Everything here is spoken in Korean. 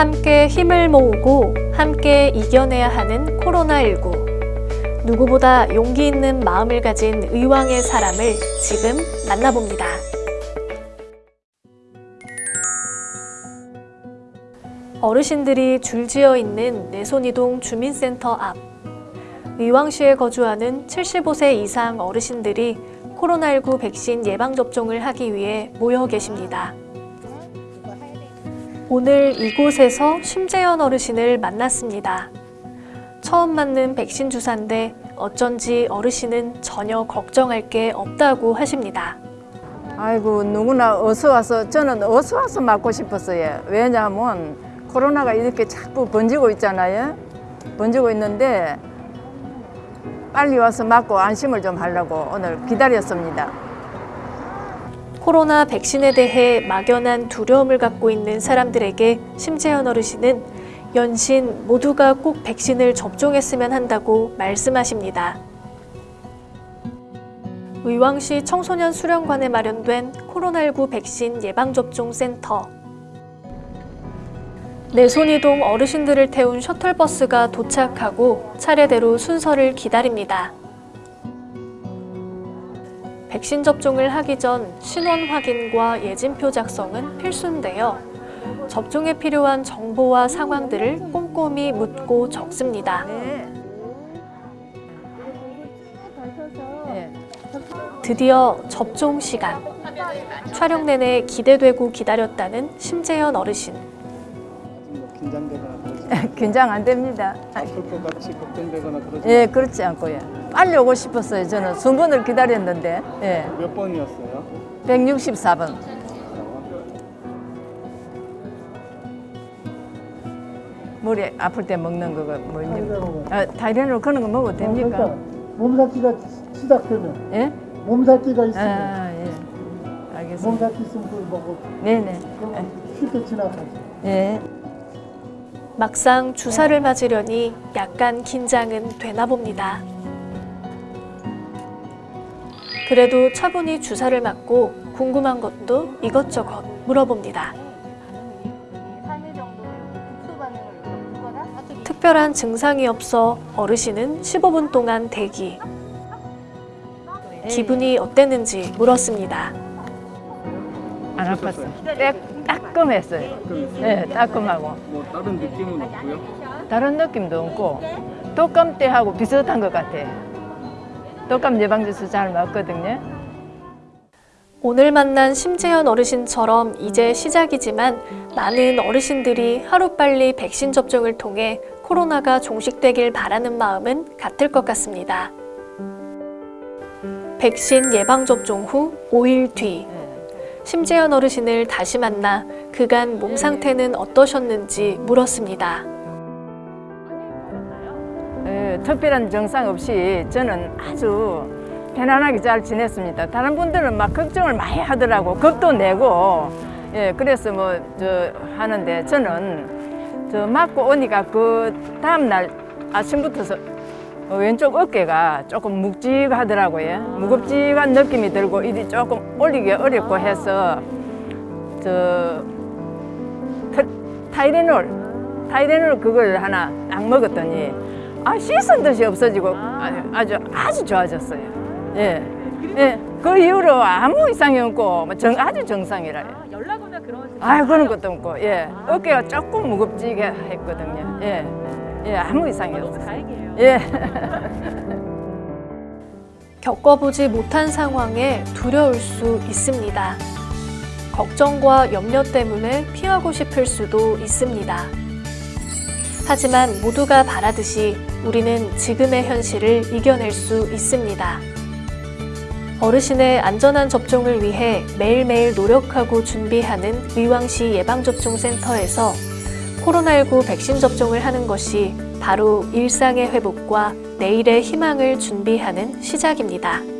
함께 힘을 모으고 함께 이겨내야 하는 코로나19. 누구보다 용기 있는 마음을 가진 의왕의 사람을 지금 만나봅니다. 어르신들이 줄지어 있는 내손이동 주민센터 앞. 의왕시에 거주하는 75세 이상 어르신들이 코로나19 백신 예방접종을 하기 위해 모여 계십니다. 오늘 이곳에서 심재현 어르신을 만났습니다. 처음 맞는 백신 주사인데 어쩐지 어르신은 전혀 걱정할 게 없다고 하십니다. 아이고 누구나 어서 와서 저는 어서 와서 맞고 싶었어요. 왜냐하면 코로나가 이렇게 자꾸 번지고 있잖아요. 번지고 있는데 빨리 와서 맞고 안심을 좀 하려고 오늘 기다렸습니다. 코로나 백신에 대해 막연한 두려움을 갖고 있는 사람들에게 심재현 어르신은 연신 모두가 꼭 백신을 접종했으면 한다고 말씀하십니다. 의왕시 청소년 수련관에 마련된 코로나19 백신 예방접종 센터. 내손이동 어르신들을 태운 셔틀버스가 도착하고 차례대로 순서를 기다립니다. 백신 접종을 하기 전 신원 확인과 예진표 작성은 필수인데요. 접종에 필요한 정보와 상황들을 꼼꼼히 묻고 적습니다. 드디어 접종 시간. 촬영 내내 기대되고 기다렸다는 심재현 어르신. 긴장되거나 그러지 긴장 안 됩니다. 아플 것 같이 걱정되거나 그러지 예, 그렇지 않고요. 빨리 오고 싶었어요. 저는 순번을 기다렸는데 예, 몇 번이었어요? 164번. 머리 아플 때 먹는 거가 뭐니? 아, 타이레놀 그런 거 먹어도 됩니까? 그러니까 몸살기가 시작되면 예? 몸살기가 있으면 아, 예. 알겠습니다. 몸살기 있으면 그걸 먹고 네네. 쉽게 지나가지. 예. 막상 주사를 맞으려니 약간 긴장은 되나 봅니다. 그래도 차분히 주사를 맞고 궁금한 것도 이것저것 물어봅니다. 특별한 증상이 없어 어르신은 15분 동안 대기. 기분이 어땠는지 물었습니다. 안 아팠어. 딱, 따끔했어요. 예, 따끔하고. 뭐 다른 느낌은 없고요? 다른 느낌도 없고 독감 때하고 비슷한 것 같아요. 독감 예방주사 잘 맞거든요. 오늘 만난 심재현 어르신처럼 이제 시작이지만 많은 어르신들이 하루빨리 백신 접종을 통해 코로나가 종식되길 바라는 마음은 같을 것 같습니다. 백신 예방접종 후 5일 뒤 심재현 어르신을 다시 만나 그간 몸 상태는 어떠셨는지 물었습니다. 예, 특별한 증상 없이 저는 아주 편안하게 잘 지냈습니다. 다른 분들은 막 걱정을 많이 하더라고. 겁도 내고. 예, 그래서 뭐, 저, 하는데 저는 저 맞고 오니까 그 다음날 아침부터 왼쪽 어깨가 조금 묵직하더라고요. 무겁직한 느낌이 들고 이리 조금 올리기 어렵고 해서 저 타- 타이레놀, 타이레놀 그걸 하나 딱 먹었더니 아 씻은 듯이 없어지고 아, 아주 아주 좋아졌어요. 예, 예. 그 이후로 아무 이상이 없고 뭐 정, 아주 정상이라요. 연락 오면 그런 아 그런 것도 없고 예 어깨가 조금 무겁지게 했거든요. 예, 예 아무 이상이 없어요. 다행이에요. 예. 겪어보지 못한 상황에 두려울 수 있습니다. 걱정과 염려 때문에 피하고 싶을 수도 있습니다. 하지만 모두가 바라듯이 우리는 지금의 현실을 이겨낼 수 있습니다. 어르신의 안전한 접종을 위해 매일매일 노력하고 준비하는 의왕시 예방접종센터에서 코로나19 백신 접종을 하는 것이 바로 일상의 회복과 내일의 희망을 준비하는 시작입니다.